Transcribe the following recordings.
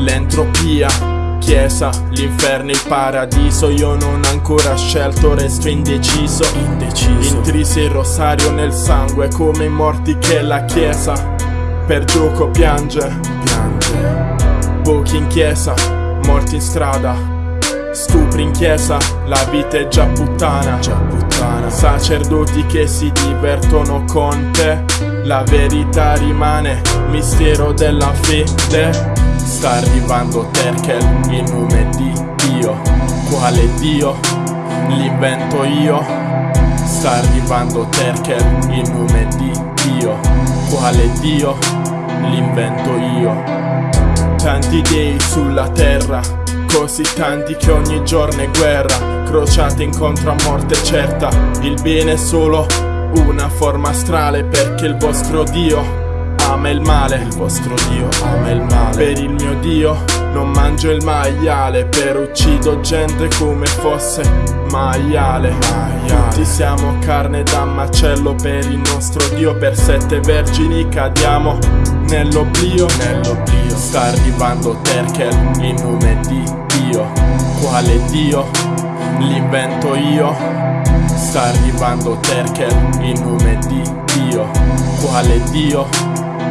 l'entropia Chiesa, l'inferno, il paradiso. Io non ho ancora scelto, resto indeciso. Indeciso. Intrisi il rosario nel sangue Come i morti che la chiesa. Per gioco piange. Piange. Pochi in chiesa, morti in strada. Stupri in chiesa, la vita è già puttana. Già puttana. Sacerdoti che si divertono con te. La verità rimane, mistero della fede Sta arrivando Terkel, il nome di Dio. Quale Dio? L'invento io. Sta arrivando Terkel, il nome di Dio. Quale Dio? L'invento io. Tanti dei sulla terra Così tanti che ogni giorno è guerra. Crociate incontro a morte certa. Il bene è solo una forma astrale Perché il vostro Dio ama il male. Il vostro Dio ama il male Per il mio Dio. Non mangio il maiale Per uccido gente come fosse maiale. Maiale. Tutti siamo carne da macello per il nostro Dio. Per sette vergini cadiamo nell'oblio. Nell'oblio. Sta arrivando Terkel, il nome di Dio. Quale Dio? L'invento io. Sta arrivando Terkel, il nome di Dio. Quale Dio?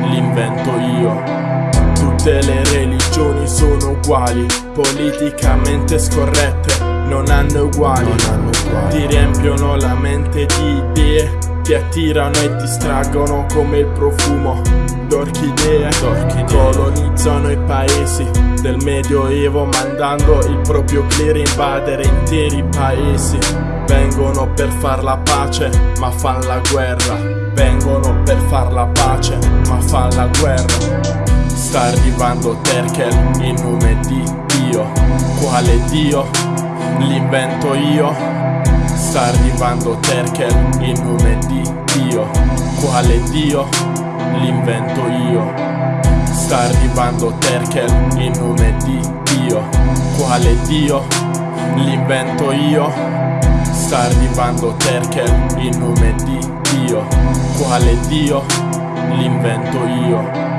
L'invento io Tutte le religioni sono uguali Politicamente scorrette Non hanno uguali. Non hanno uguali. Ti riempiono la mente di idee Ti attirano e distraggono come il profumo. D'orchidee. Colonizzano i paesi del medioevo Mandando il proprio clero invadere interi paesi. Vengono per far la pace ma fan la guerra. Vengono per far la pace ma fan la guerra Sta arrivando Terkel, il nome di Dio Quale Dio? L'invento io Sta arrivando Terkel, il nome di Dio Quale Dio? L'invento io Sta arrivando Terkel, il nome di Dio Quale Dio? L'invento io Sta arrivando Terkel, il nome di Dio Quale Dio? L'invento io